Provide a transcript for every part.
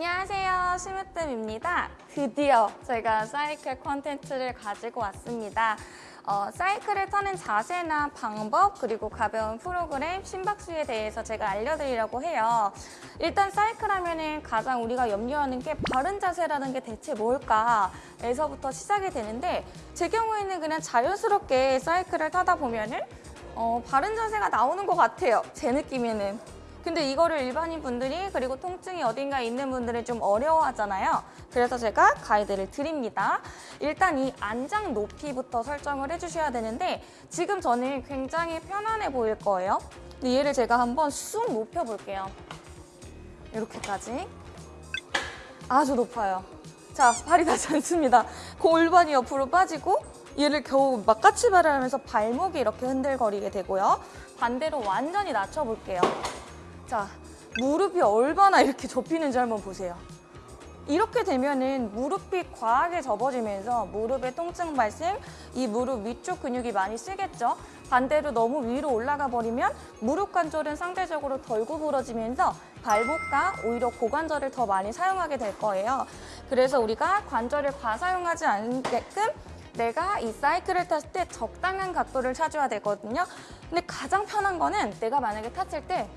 안녕하세요. 심으뜸입니다. 드디어 제가 사이클 콘텐츠를 가지고 왔습니다. 어, 사이클을 타는 자세나 방법 그리고 가벼운 프로그램 심박수에 대해서 제가 알려드리려고 해요. 일단 사이클 하면은 가장 우리가 염려하는 게 바른 자세라는 게 대체 뭘까? 에서부터 시작이 되는데 제 경우에는 그냥 자연스럽게 사이클을 타다 보면은 어, 바른 자세가 나오는 것 같아요. 제 느낌에는 근데 이거를 일반인 분들이 그리고 통증이 어딘가에 있는 분들은 좀 어려워하잖아요. 그래서 제가 가이드를 드립니다. 일단 이 안장 높이부터 설정을 해주셔야 되는데 지금 저는 굉장히 편안해 보일 거예요. 근데 얘를 제가 한번 쑥 높여볼게요. 이렇게까지. 아주 높아요. 자, 발이 닿지 않습니다. 골반이 옆으로 빠지고 얘를 겨우 막 까치발을 하면서 발목이 이렇게 흔들거리게 되고요. 반대로 완전히 낮춰볼게요. 자, 무릎이 얼마나 이렇게 접히는지 한번 보세요. 이렇게 되면은 무릎이 과하게 접어지면서 무릎에 통증 발생, 이 무릎 위쪽 근육이 많이 쓰겠죠. 반대로 너무 위로 올라가 버리면 무릎 관절은 상대적으로 덜 구부러지면서 발목과 오히려 고관절을 더 많이 사용하게 될 거예요. 그래서 우리가 관절을 과사용하지 않게끔 내가 이 사이클을 탔을 때 적당한 각도를 찾아야 되거든요. 근데 가장 편한 거는 내가 만약에 탔을 때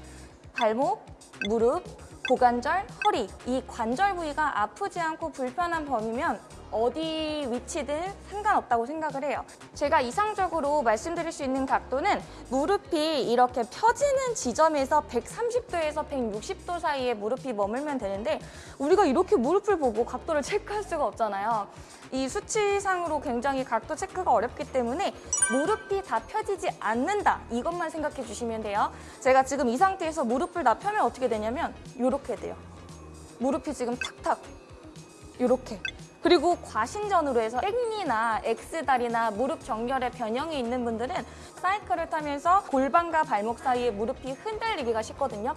발목, 무릎, 고관절, 허리. 이 관절 부위가 아프지 않고 불편한 범위면 어디 위치든 상관없다고 생각을 해요. 제가 이상적으로 말씀드릴 수 있는 각도는 무릎이 이렇게 펴지는 지점에서 130도에서 160도 사이에 무릎이 머물면 되는데 우리가 이렇게 무릎을 보고 각도를 체크할 수가 없잖아요. 이 수치상으로 굉장히 각도 체크가 어렵기 때문에 무릎이 다 펴지지 않는다 이것만 생각해 주시면 돼요. 제가 지금 이 상태에서 무릎을 다 펴면 어떻게 되냐면 이렇게 돼요. 무릎이 지금 탁탁 이렇게 그리고 과신전으로 해서 땡니나 X다리나 무릎 정렬에 변형이 있는 분들은 사이클을 타면서 골반과 발목 사이에 무릎이 흔들리기가 쉽거든요.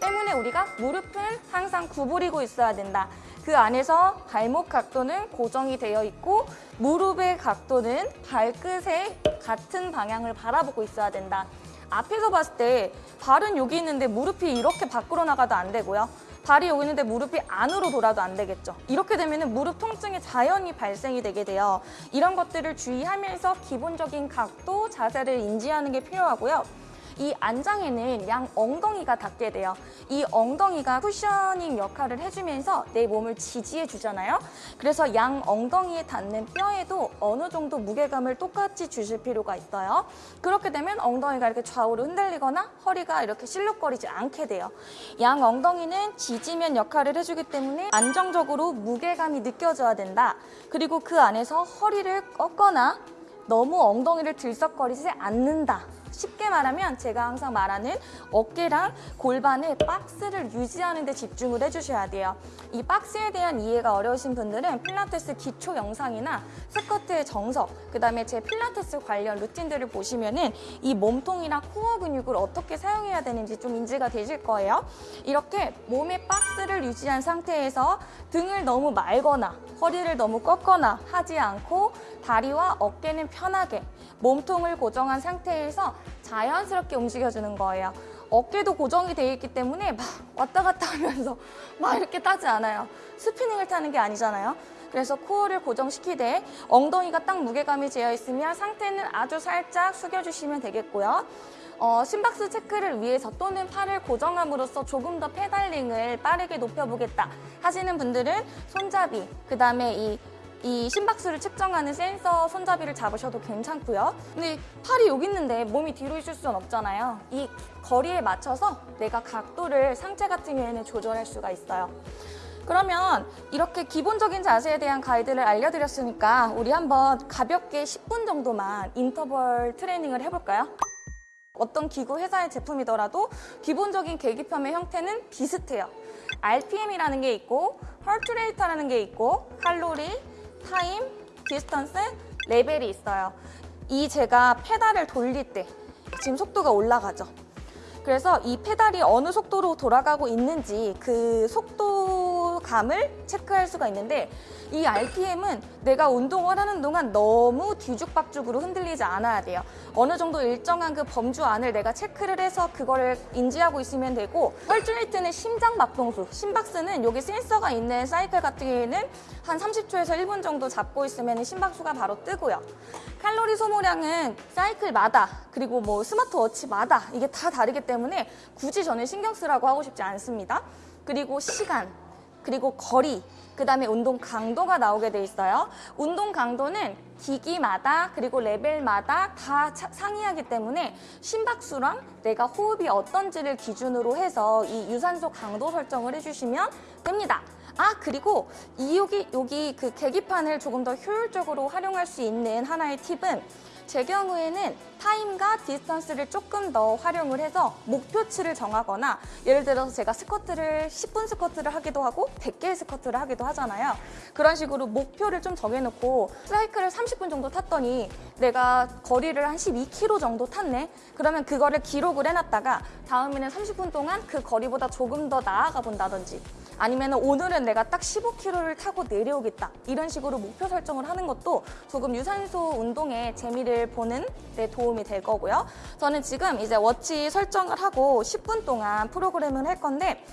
때문에 우리가 무릎은 항상 구부리고 있어야 된다. 그 안에서 발목 각도는 고정이 되어 있고 무릎의 각도는 발끝에 같은 방향을 바라보고 있어야 된다. 앞에서 봤을 때 발은 여기 있는데 무릎이 이렇게 밖으로 나가도 안 되고요. 발이 여기 있는데 무릎이 안으로 돌아도 안 되겠죠. 이렇게 되면 무릎 통증이 자연히 발생이 되게 돼요. 이런 것들을 주의하면서 기본적인 각도, 자세를 인지하는 게 필요하고요. 이 안장에는 양 엉덩이가 닿게 돼요. 이 엉덩이가 쿠셔닝 역할을 해주면서 내 몸을 지지해 주잖아요. 그래서 양 엉덩이에 닿는 뼈에도 어느 정도 무게감을 똑같이 주실 필요가 있어요. 그렇게 되면 엉덩이가 이렇게 좌우로 흔들리거나 허리가 이렇게 실룩거리지 않게 돼요. 양 엉덩이는 지지면 역할을 해주기 때문에 안정적으로 무게감이 느껴져야 된다. 그리고 그 안에서 허리를 꺾거나 너무 엉덩이를 들썩거리지 않는다. 쉽게 말하면 제가 항상 말하는 어깨랑 골반의 박스를 유지하는 데 집중을 해주셔야 돼요. 이 박스에 대한 이해가 어려우신 분들은 필라테스 기초 영상이나 스쿼트의 정석, 그 다음에 제 필라테스 관련 루틴들을 보시면 은이 몸통이나 코어 근육을 어떻게 사용해야 되는지 좀 인지가 되실 거예요. 이렇게 몸의 박스를 유지한 상태에서 등을 너무 말거나 허리를 너무 꺾거나 하지 않고 다리와 어깨는 편하게 몸통을 고정한 상태에서 자연스럽게 움직여주는 거예요. 어깨도 고정이 되어 있기 때문에 막 왔다 갔다 하면서 막 이렇게 타지 않아요. 스피닝을 타는 게 아니잖아요. 그래서 코어를 고정시키되 엉덩이가 딱 무게감이 되어 있으면 상태는 아주 살짝 숙여주시면 되겠고요. 어, 심박수 체크를 위해서 또는 팔을 고정함으로써 조금 더 pedaling을 빠르게 높여보겠다 하시는 분들은 손잡이, 그 다음에 이 이 심박수를 측정하는 센서 손잡이를 잡으셔도 괜찮고요. 근데 팔이 여기 있는데 몸이 뒤로 있을 수는 없잖아요. 이 거리에 맞춰서 내가 각도를 상체 같은 경우에는 조절할 수가 있어요. 그러면 이렇게 기본적인 자세에 대한 가이드를 알려드렸으니까 우리 한번 가볍게 10분 정도만 인터벌 트레이닝을 해볼까요? 어떤 기구 회사의 제품이더라도 기본적인 계기판의 형태는 비슷해요. RPM이라는 게 있고 heart rate라는 게 있고 칼로리, 타임, distance, 레벨이 있어요. 이 제가 페달을 돌릴 때 지금 속도가 올라가죠. 그래서 이 페달이 어느 속도로 돌아가고 있는지 그 속도 감을 체크할 수가 있는데 이 RPM은 내가 운동을 하는 동안 너무 뒤죽박죽으로 흔들리지 않아야 돼요. 어느 정도 일정한 그 범주 안을 내가 체크를 해서 그거를 인지하고 있으면 되고 헐트레이트는 심장 박동수, 심박수는 여기 센서가 있는 사이클 같은 경우에는 한 30초에서 1분 정도 잡고 있으면 심박수가 바로 뜨고요. 칼로리 소모량은 사이클마다 그리고 뭐 스마트워치마다 이게 다 다르기 때문에 굳이 저는 신경 쓰라고 하고 싶지 않습니다. 그리고 시간, 그리고 거리, 그 다음에 운동 강도가 나오게 돼 있어요. 운동 강도는 기기마다 그리고 레벨마다 다 차- 상이하기 때문에 심박수랑 내가 호흡이 어떤지를 기준으로 해서 이 유산소 강도 설정을 해주시면 됩니다. 아 그리고 이 여기 여기 그 계기판을 조금 더 효율적으로 활용할 수 있는 하나의 팁은 제 경우에는 타임과 distance를 조금 더 활용을 해서 목표치를 정하거나 예를 들어서 제가 스쿼트를 10분 스쿼트를 하기도 하고 100개의 스쿼트를 하기도 하잖아요. 그런 식으로 목표를 좀 정해놓고 사이클을 30분 정도 탔더니 내가 거리를 한 12km 정도 탔네. 그러면 그거를 기록을 해놨다가 다음에는 30분 동안 그 거리보다 조금 더 나아가 본다든지 아니면 오늘은 내가 딱 15km를 타고 내려오겠다 이런 식으로 목표 설정을 하는 것도 조금 유산소 운동에 재미를 보는 데 도움이 될 거고요. 저는 지금 이제 워치 설정을 하고 10분 동안 프로그램을 할 건데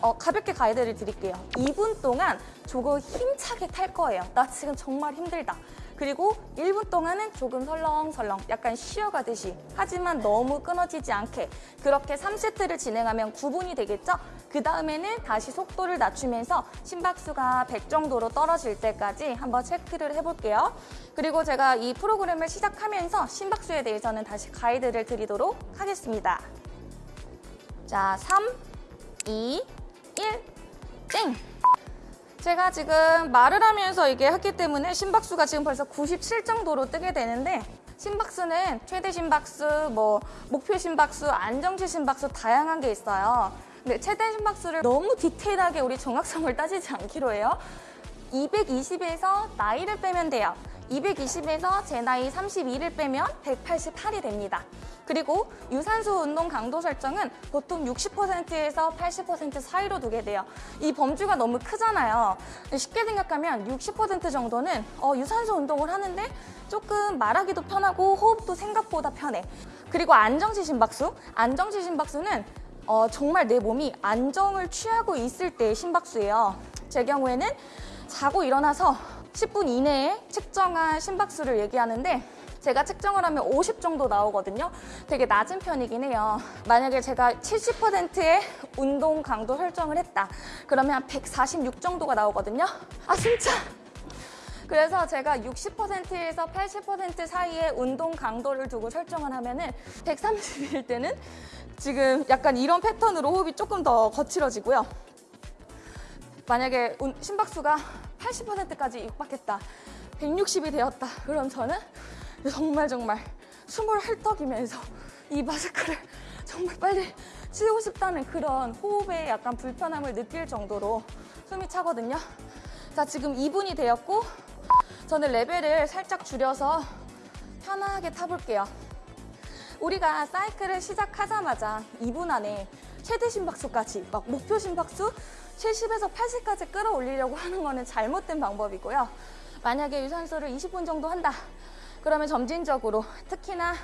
어, 가볍게 가이드를 드릴게요. 2분 동안 조금 힘차게 탈 거예요. 나 지금 정말 힘들다. 그리고 1분 동안은 조금 설렁설렁 약간 쉬어가듯이 하지만 너무 끊어지지 않게 그렇게 3세트를 진행하면 9분이 되겠죠? 그 다음에는 다시 속도를 낮추면서 심박수가 100 정도로 떨어질 때까지 한번 체크를 해볼게요. 그리고 제가 이 프로그램을 시작하면서 심박수에 대해서는 다시 가이드를 드리도록 하겠습니다. 자, 3, 2, 1, 땡! 제가 지금 말을 하면서 이게 했기 때문에 심박수가 지금 벌써 97 정도로 뜨게 되는데 심박수는 최대 심박수, 뭐 목표 심박수, 안정치 심박수 다양한 게 있어요. 근데 최대 심박수를 너무 디테일하게 우리 정확성을 따지지 않기로 해요. 220에서 나이를 빼면 돼요. 220에서 제 나이 32를 빼면 188이 됩니다. 그리고 유산소 운동 강도 설정은 보통 60%에서 80% 사이로 두게 돼요. 이 범주가 너무 크잖아요. 쉽게 생각하면 60% 정도는 어, 유산소 운동을 하는데 조금 말하기도 편하고 호흡도 생각보다 편해. 그리고 안정시 심박수. 안정시 심박수는 어, 정말 내 몸이 안정을 취하고 있을 때의 심박수예요. 제 경우에는 자고 일어나서 10분 이내에 측정한 심박수를 얘기하는데 제가 측정을 하면 50 정도 나오거든요. 되게 낮은 편이긴 해요. 만약에 제가 70%의 운동 강도 설정을 했다. 그러면 한146 정도가 나오거든요. 아 진짜? 그래서 제가 60%에서 80% 사이의 운동 강도를 두고 설정을 하면 은 130일 때는 지금 약간 이런 패턴으로 호흡이 조금 더 거칠어지고요. 만약에 운- 심박수가 80%까지 육박했다. 160이 되었다. 그럼 저는 정말 정말 숨을 헐떡이면서 이 마스크를 정말 빨리 치우고 싶다는 그런 호흡에 약간 불편함을 느낄 정도로 숨이 차거든요. 자, 지금 2분이 되었고 저는 레벨을 살짝 줄여서 편하게 타볼게요. 우리가 사이클을 시작하자마자 2분 안에 최대 심박수까지 막 목표 심박수 70에서 80까지 끌어올리려고 하는 거는 잘못된 방법이고요. 만약에 유산소를 20분 정도 한다. 그러면 점진적으로 특히나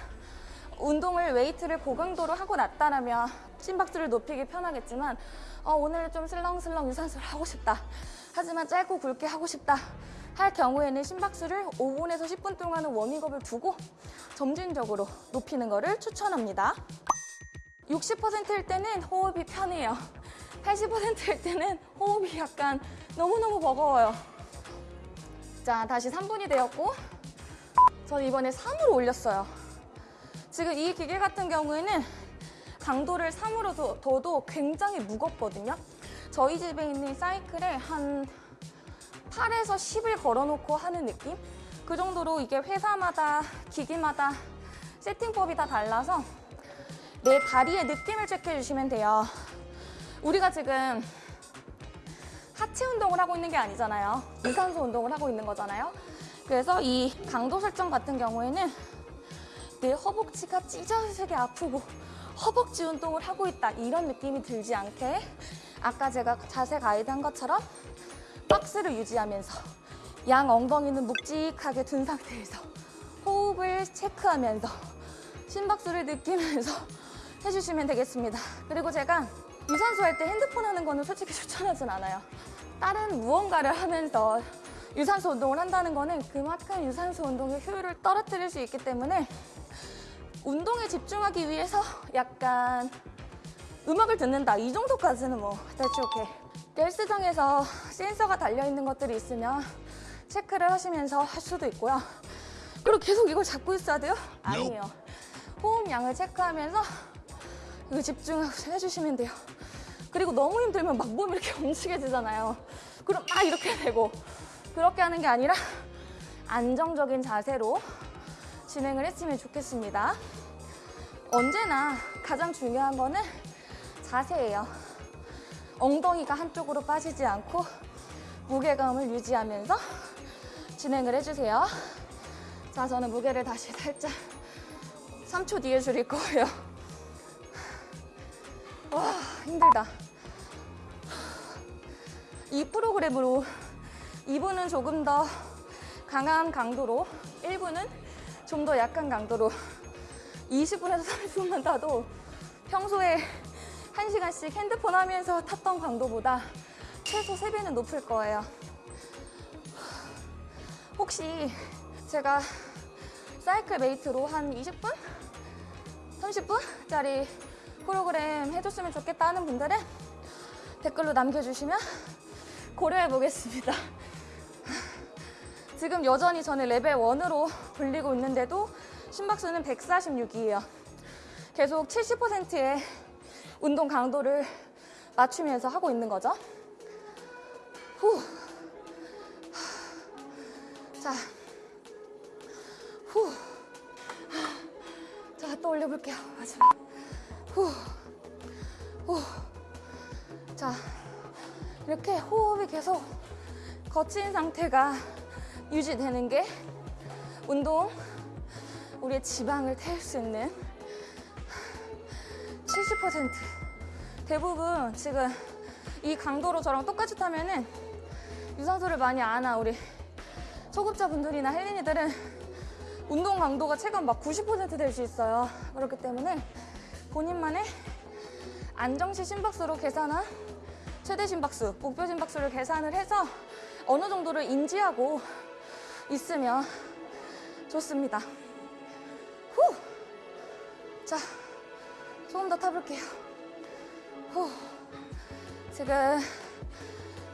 운동을 웨이트를 고강도로 하고 났다라면 심박수를 높이기 편하겠지만 어, 오늘 좀 슬렁슬렁 유산소를 하고 싶다. 하지만 짧고 굵게 하고 싶다. 할 경우에는 심박수를 5분에서 10분 동안은 워밍업을 두고 점진적으로 높이는 것을 추천합니다. 60%일 때는 호흡이 편해요. 80%일 때는 호흡이 약간 너무너무 버거워요. 자, 다시 3분이 되었고 저는 이번에 3으로 올렸어요. 지금 이 기계 같은 경우에는 강도를 3으로 둬- 둬도 굉장히 무겁거든요. 저희 집에 있는 사이클에 한 8에서 10을 걸어놓고 하는 느낌? 그 정도로 이게 회사마다 기기마다 세팅법이 다 달라서 내 다리의 느낌을 체크해 주시면 돼요. 우리가 지금 하체 운동을 하고 있는 게 아니잖아요. 유산소 운동을 하고 있는 거잖아요. 그래서 이 강도 설정 같은 경우에는 내 허벅지가 찢어지게 아프고 허벅지 운동을 하고 있다 이런 느낌이 들지 않게 아까 제가 자세 가이드 한 것처럼 박스를 유지하면서 양 엉덩이는 묵직하게 둔 상태에서 호흡을 체크하면서 심박수를 느끼면서 해주시면 되겠습니다. 그리고 제가 유산소 할 때 핸드폰 하는 거는 솔직히 추천하진 않아요. 다른 무언가를 하면서 유산소 운동을 한다는 거는 그만큼 유산소 운동의 효율을 떨어뜨릴 수 있기 때문에 운동에 집중하기 위해서 약간 음악을 듣는다 이 정도까지는 뭐 대충 오케이 헬스장에서 센서가 달려있는 것들이 있으면 체크를 하시면서 할 수도 있고요. 그리고 계속 이걸 잡고 있어야 돼요? 아니에요. 호흡량을 체크하면서 이거 집중해서 해주시면 돼요. 그리고 너무 힘들면 막 몸이 이렇게 움직여지잖아요. 그럼 막 이렇게 되고. 그렇게 하는 게 아니라 안정적인 자세로 진행을 했으면 좋겠습니다. 언제나 가장 중요한 거는 자세예요. 엉덩이가 한쪽으로 빠지지 않고 무게감을 유지하면서 진행을 해주세요. 자, 저는 무게를 다시 살짝 3초 뒤에 줄일 거예요. 와, 힘들다. 이 프로그램으로 2부는 조금 더 강한 강도로 1부는 좀더 약한 강도로 20분에서 30분만 타도 평소에 1시간씩 핸드폰 하면서 탔던 강도보다 최소 3배는 높을 거예요. 혹시 제가 사이클 메이트로 한 20분? 30분짜리 프로그램 해줬으면 좋겠다 하는 분들은 댓글로 남겨주시면 고려해 보겠습니다. 지금 여전히 저는 레벨 1으로 불리고 있는데도 심박수는 146이에요. 계속 70%의 운동 강도를 맞추면서 하고 있는 거죠. 후. 자. 후. 자, 또 올려볼게요. 마지막. 후. 후. 자. 이렇게 호흡이 계속 거친 상태가 유지되는 게 운동 우리의 지방을 태울 수 있는 70% 대부분 지금 이 강도로 저랑 똑같이 타면은 유산소를 많이 안 하 우리 초급자분들이나 헬린이들은 운동 강도가 최근 막 90%될 수 있어요. 그렇기 때문에 본인만의 안정시 심박수로 계산한 최대 심박수, 목표 심박수를 계산을 해서 어느 정도를 인지하고 있으면 좋습니다. 후! 자, 조금 더 타볼게요. 후. 지금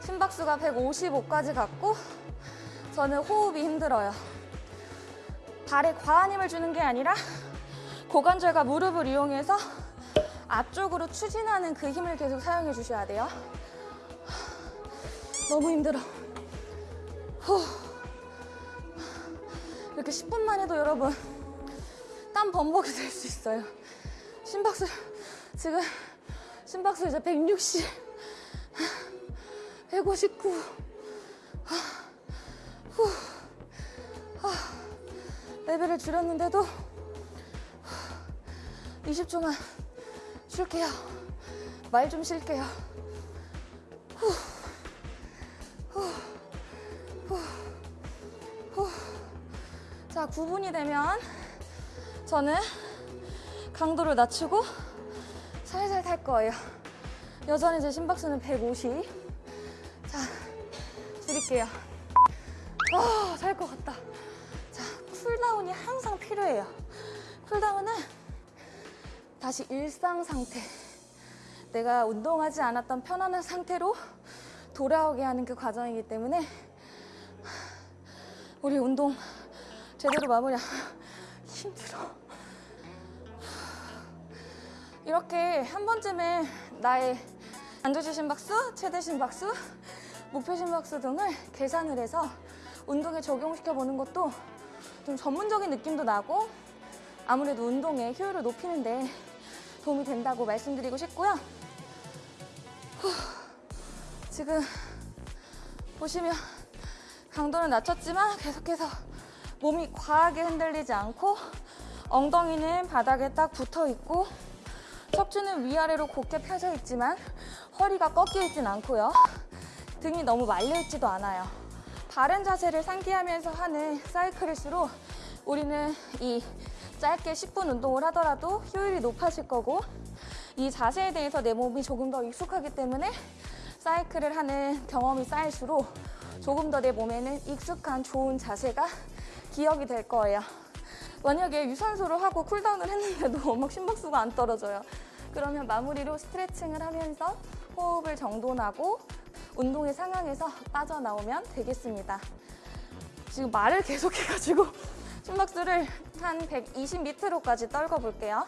심박수가 155까지 갔고 저는 호흡이 힘들어요. 발에 과한 힘을 주는 게 아니라 고관절과 무릎을 이용해서 앞쪽으로 추진하는 그 힘을 계속 사용해 주셔야 돼요. 너무 힘들어. 후. 이렇게 10분만 해도 여러분 땀 범벅이 될 수 있어요. 심박수 지금 심박수 이제 160, 159. 후. 레벨을 줄였는데도 20초만 쉴게요. 말 좀 쉴게요. 자, 9분이 되면 저는 강도를 낮추고 살살 탈 거예요. 여전히 제 심박수는 150. 자, 줄일게요. 아, 살것 같다. 자, cooldown이 항상 필요해요. cooldown은 다시 일상 상태. 내가 운동하지 않았던 편안한 상태로 돌아오게 하는 그 과정이기 때문에 우리 운동 제대로 마무리 힘들어. 이렇게 한 번쯤에 나의 안도주 심 박수, 최대 심 박수, 목표 심 박수 등을 계산을 해서 운동에 적용시켜 보는 것도 좀 전문적인 느낌도 나고 아무래도 운동의 효율을 높이는 데 도움이 된다고 말씀드리고 싶고요. 후, 지금 보시면 강도는 낮췄지만 계속해서 몸이 과하게 흔들리지 않고 엉덩이는 바닥에 딱 붙어 있고 척추는 위아래로 곧게 펴져 있지만 허리가 꺾여 있진 않고요. 등이 너무 말려 있지도 않아요. 바른 자세를 상기하면서 하는 사이클일수록 우리는 이 짧게 10분 운동을 하더라도 효율이 높아질 거고 이 자세에 대해서 내 몸이 조금 더 익숙하기 때문에 사이클을 하는 경험이 쌓일수록 조금 더 내 몸에는 익숙한 좋은 자세가 기억이 될 거예요. 만약에 유산소를 하고 쿨다운을 했는데도 막 심박수가 안 떨어져요. 그러면 마무리로 스트레칭을 하면서 호흡을 정돈하고 운동의 상황에서 빠져나오면 되겠습니다. 지금 말을 계속해가지고 심박수를 한 120m로까지 떨궈 볼게요.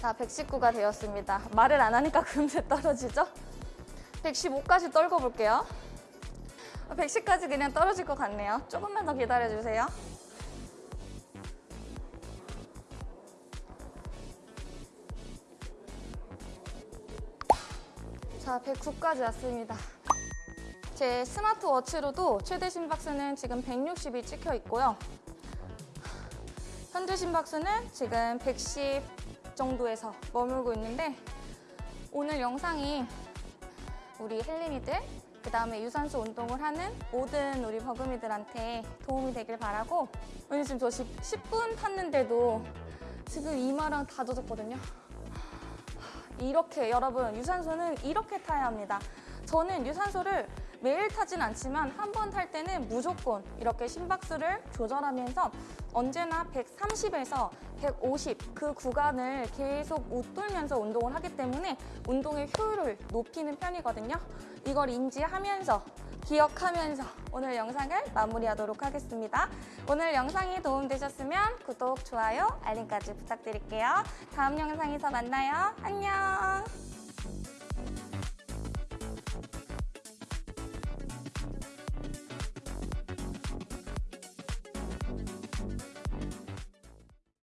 자, 119가 되었습니다. 말을 안 하니까 금세 떨어지죠? 115까지 떨궈 볼게요. 110까지 그냥 떨어질 것 같네요. 조금만 더 기다려주세요. 자, 109까지 왔습니다. 제 스마트워치로도 최대 심박수는 지금 160이 찍혀 있고요. 현재 심박수는 지금 110 정도에서 머물고 있는데 오늘 영상이 우리 헬린이들 그 다음에 유산소 운동을 하는 모든 우리 버금이들한테 도움이 되길 바라고 오늘 지금 저 10, 10 분 탔는데도 지금 이마랑 다 젖었거든요. 이렇게 여러분 유산소는 이렇게 타야 합니다. 저는 유산소를 매일 타진 않지만 한 번 탈 때는 무조건 이렇게 심박수를 조절하면서 언제나 130에서 150 그 구간을 계속 웃돌면서 운동을 하기 때문에 운동의 효율을 높이는 편이거든요. 이걸 인지하면서 기억하면서 오늘 영상을 마무리하도록 하겠습니다. 오늘 영상이 도움되셨으면 구독, 좋아요, 알림까지 부탁드릴게요. 다음 영상에서 만나요. 안녕!